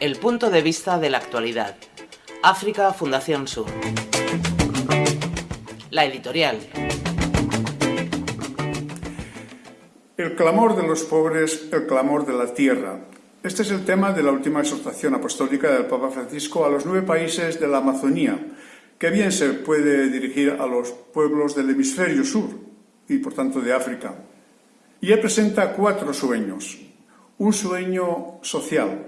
El punto de vista de la actualidad. África Fundación Sur. La editorial. El clamor de los pobres, el clamor de la tierra. Este es el tema de la última exhortación apostólica del Papa Francisco a los nueve países de la Amazonía, que bien se puede dirigir a los pueblos del hemisferio sur y por tanto de África. Y él presenta cuatro sueños. Un sueño social,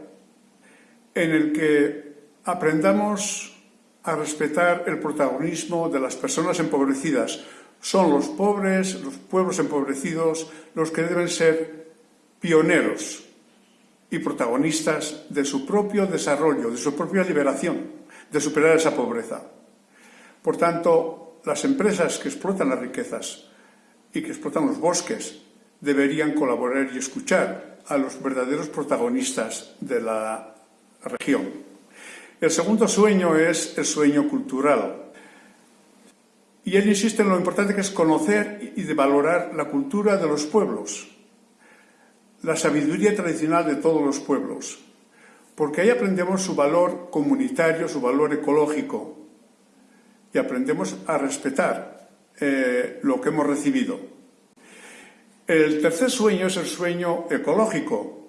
en el que aprendamos a respetar el protagonismo de las personas empobrecidas. Son los pobres, los pueblos empobrecidos, los que deben ser pioneros y protagonistas de su propio desarrollo, de su propia liberación, de superar esa pobreza. Por tanto, las empresas que explotan las riquezas y que explotan los bosques deberían colaborar y escuchar a los verdaderos protagonistas de la región. El segundo sueño es el sueño cultural. Y él insiste en lo importante que es conocer y valorar la cultura de los pueblos, la sabiduría tradicional de todos los pueblos, porque ahí aprendemos su valor comunitario, su valor ecológico, y aprendemos a respetar eh, lo que hemos recibido. El tercer sueño es el sueño ecológico,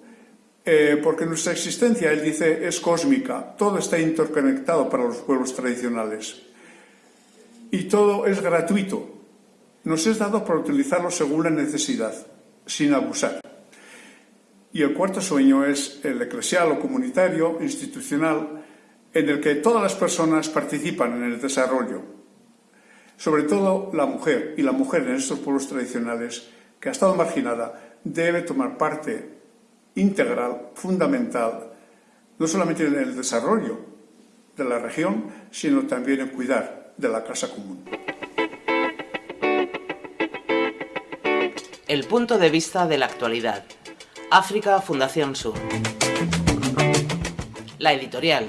eh, porque nuestra existencia, él dice, es cósmica, todo está interconectado para los pueblos tradicionales y todo es gratuito. Nos es dado para utilizarlo según la necesidad, sin abusar. Y el cuarto sueño es el eclesial o comunitario, institucional, en el que todas las personas participan en el desarrollo. Sobre todo la mujer, y la mujer en estos pueblos tradicionales, que ha estado marginada, debe tomar parte integral, fundamental, no solamente en el desarrollo de la región, sino también en cuidar de la casa común. El punto de vista de la actualidad. África Fundación Sur. La editorial.